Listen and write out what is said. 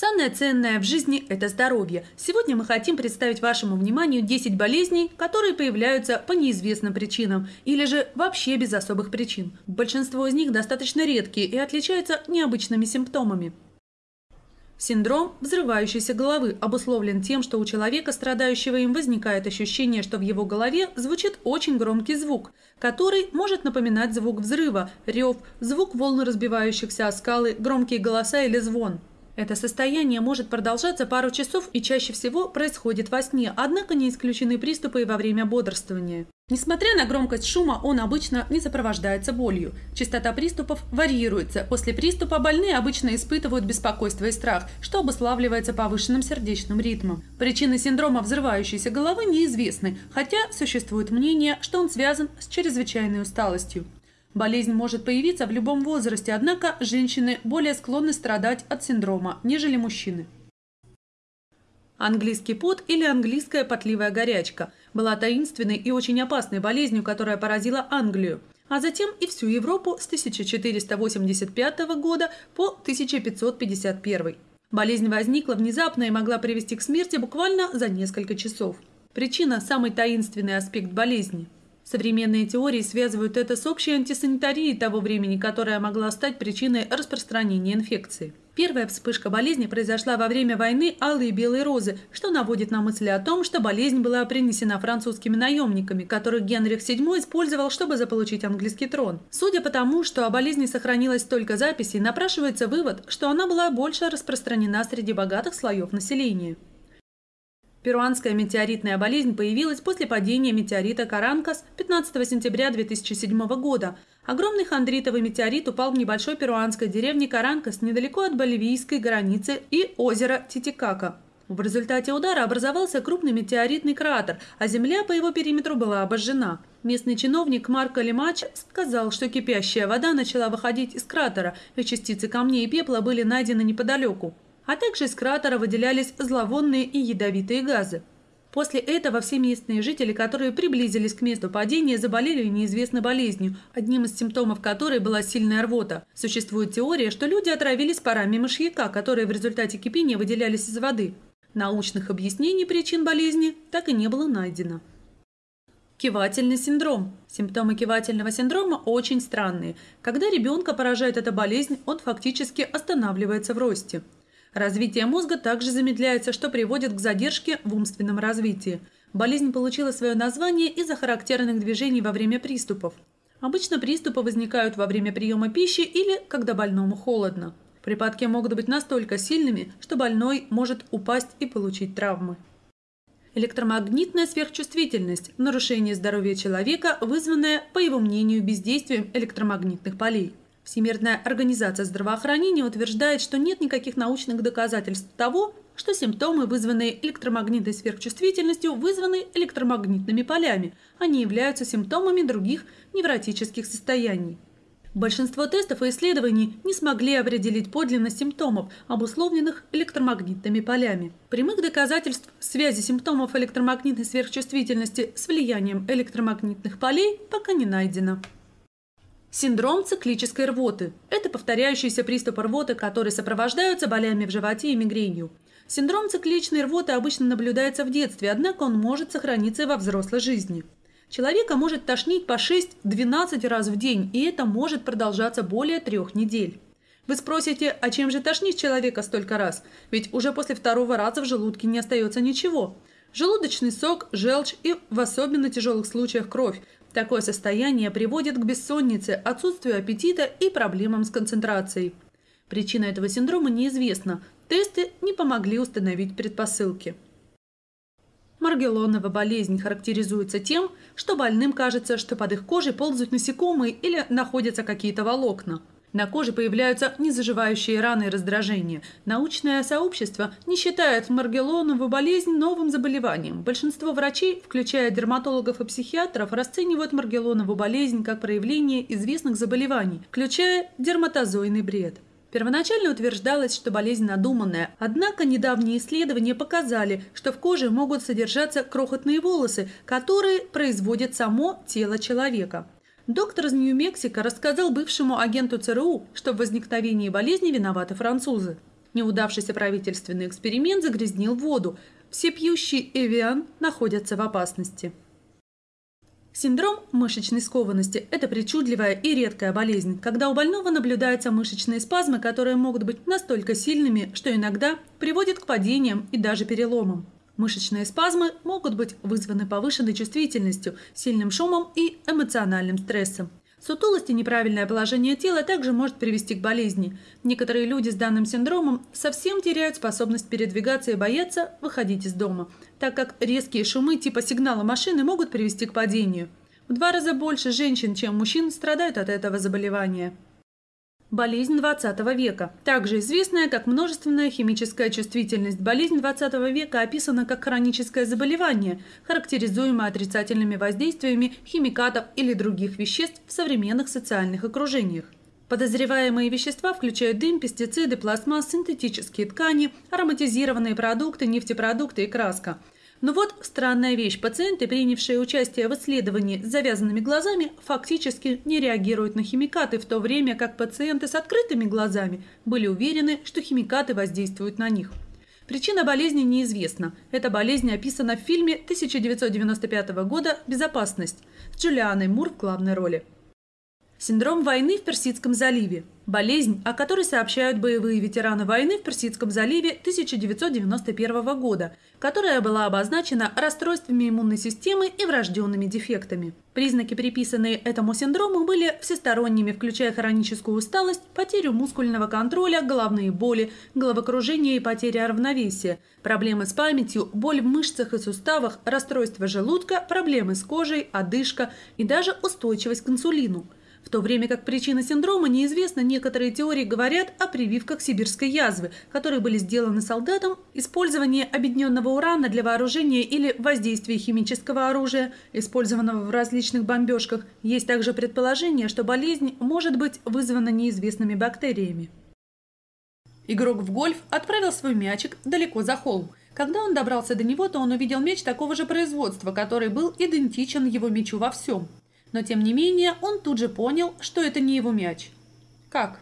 Самое ценное в жизни – это здоровье. Сегодня мы хотим представить вашему вниманию 10 болезней, которые появляются по неизвестным причинам или же вообще без особых причин. Большинство из них достаточно редкие и отличаются необычными симптомами. Синдром взрывающейся головы обусловлен тем, что у человека, страдающего им, возникает ощущение, что в его голове звучит очень громкий звук, который может напоминать звук взрыва, рев, звук волн разбивающихся о скалы, громкие голоса или звон. Это состояние может продолжаться пару часов и чаще всего происходит во сне, однако не исключены приступы и во время бодрствования. Несмотря на громкость шума, он обычно не сопровождается болью. Частота приступов варьируется. После приступа больные обычно испытывают беспокойство и страх, что обуславливается повышенным сердечным ритмом. Причины синдрома взрывающейся головы неизвестны, хотя существует мнение, что он связан с чрезвычайной усталостью. Болезнь может появиться в любом возрасте, однако женщины более склонны страдать от синдрома, нежели мужчины. Английский пот или английская потливая горячка была таинственной и очень опасной болезнью, которая поразила Англию, а затем и всю Европу с 1485 года по 1551. Болезнь возникла внезапно и могла привести к смерти буквально за несколько часов. Причина – самый таинственный аспект болезни – Современные теории связывают это с общей антисанитарией того времени, которая могла стать причиной распространения инфекции. Первая вспышка болезни произошла во время войны Алые и Белые Розы, что наводит на мысли о том, что болезнь была принесена французскими наемниками, которых Генрих VII использовал, чтобы заполучить английский трон. Судя по тому, что о болезни сохранилось только записей, напрашивается вывод, что она была больше распространена среди богатых слоев населения. Перуанская метеоритная болезнь появилась после падения метеорита Каранкас 15 сентября 2007 года. Огромный хондритовый метеорит упал в небольшой перуанской деревне Каранкас недалеко от боливийской границы и озера Титикака. В результате удара образовался крупный метеоритный кратер, а земля по его периметру была обожжена. Местный чиновник Марко Лимач сказал, что кипящая вода начала выходить из кратера, и частицы камней и пепла были найдены неподалеку а также из кратера выделялись зловонные и ядовитые газы. После этого все местные жители, которые приблизились к месту падения, заболели неизвестной болезнью, одним из симптомов которой была сильная рвота. Существует теория, что люди отравились парами мышьяка, которые в результате кипения выделялись из воды. Научных объяснений причин болезни так и не было найдено. Кивательный синдром. Симптомы кивательного синдрома очень странные. Когда ребенка поражает эта болезнь, он фактически останавливается в росте. Развитие мозга также замедляется, что приводит к задержке в умственном развитии. Болезнь получила свое название из-за характерных движений во время приступов. Обычно приступы возникают во время приема пищи или когда больному холодно. Припадки могут быть настолько сильными, что больной может упасть и получить травмы. Электромагнитная сверхчувствительность – нарушение здоровья человека, вызванное, по его мнению, бездействием электромагнитных полей. Всемирная организация здравоохранения утверждает, что нет никаких научных доказательств того, что симптомы, вызванные электромагнитной сверхчувствительностью, вызваны электромагнитными полями, а не являются симптомами других невротических состояний. Большинство тестов и исследований не смогли определить подлинность симптомов, обусловленных электромагнитными полями. Прямых доказательств связи симптомов электромагнитной сверхчувствительности с влиянием электромагнитных полей пока не найдено. Синдром циклической рвоты – это повторяющиеся приступы рвоты, которые сопровождаются болями в животе и мигренью. Синдром цикличной рвоты обычно наблюдается в детстве, однако он может сохраниться и во взрослой жизни. Человека может тошнить по 6-12 раз в день, и это может продолжаться более трех недель. Вы спросите, а чем же тошнить человека столько раз? Ведь уже после второго раза в желудке не остается ничего. Желудочный сок, желчь и, в особенно тяжелых случаях, кровь Такое состояние приводит к бессоннице, отсутствию аппетита и проблемам с концентрацией. Причина этого синдрома неизвестна. Тесты не помогли установить предпосылки. Маргелонова болезнь характеризуется тем, что больным кажется, что под их кожей ползают насекомые или находятся какие-то волокна – на коже появляются незаживающие раны и раздражения. Научное сообщество не считает Маргелонову болезнь новым заболеванием. Большинство врачей, включая дерматологов и психиатров, расценивают Маргелонову болезнь как проявление известных заболеваний, включая дерматозойный бред. Первоначально утверждалось, что болезнь надуманная, однако недавние исследования показали, что в коже могут содержаться крохотные волосы, которые производят само тело человека. Доктор из Нью-Мексико рассказал бывшему агенту ЦРУ, что в возникновении болезни виноваты французы. Неудавшийся правительственный эксперимент загрязнил воду. Все пьющие Эвиан находятся в опасности. Синдром мышечной скованности – это причудливая и редкая болезнь, когда у больного наблюдаются мышечные спазмы, которые могут быть настолько сильными, что иногда приводят к падениям и даже переломам. Мышечные спазмы могут быть вызваны повышенной чувствительностью, сильным шумом и эмоциональным стрессом. Сутулость и неправильное положение тела также может привести к болезни. Некоторые люди с данным синдромом совсем теряют способность передвигаться и боятся выходить из дома, так как резкие шумы типа сигнала машины могут привести к падению. В два раза больше женщин, чем мужчин, страдают от этого заболевания. Болезнь 20 века, также известная как множественная химическая чувствительность. Болезнь 20 века описана как хроническое заболевание, характеризуемое отрицательными воздействиями химикатов или других веществ в современных социальных окружениях. Подозреваемые вещества включают дым, пестициды, пластмасс, синтетические ткани, ароматизированные продукты, нефтепродукты и краска – но вот странная вещь. Пациенты, принявшие участие в исследовании с завязанными глазами, фактически не реагируют на химикаты, в то время как пациенты с открытыми глазами были уверены, что химикаты воздействуют на них. Причина болезни неизвестна. Эта болезнь описана в фильме 1995 года «Безопасность» с Джулианой Мур в главной роли. Синдром войны в Персидском заливе. Болезнь, о которой сообщают боевые ветераны войны в Персидском заливе 1991 года, которая была обозначена расстройствами иммунной системы и врожденными дефектами. Признаки, приписанные этому синдрому, были всесторонними, включая хроническую усталость, потерю мускульного контроля, головные боли, головокружение и потеря равновесия, проблемы с памятью, боль в мышцах и суставах, расстройство желудка, проблемы с кожей, одышка и даже устойчивость к инсулину – в то время как причина синдрома неизвестна, некоторые теории говорят о прививках сибирской язвы, которые были сделаны солдатам, использование объединенного урана для вооружения или воздействия химического оружия, использованного в различных бомбежках. Есть также предположение, что болезнь может быть вызвана неизвестными бактериями. Игрок в гольф отправил свой мячик далеко за холм. Когда он добрался до него, то он увидел мяч такого же производства, который был идентичен его мячу во всем – но тем не менее он тут же понял, что это не его мяч. Как?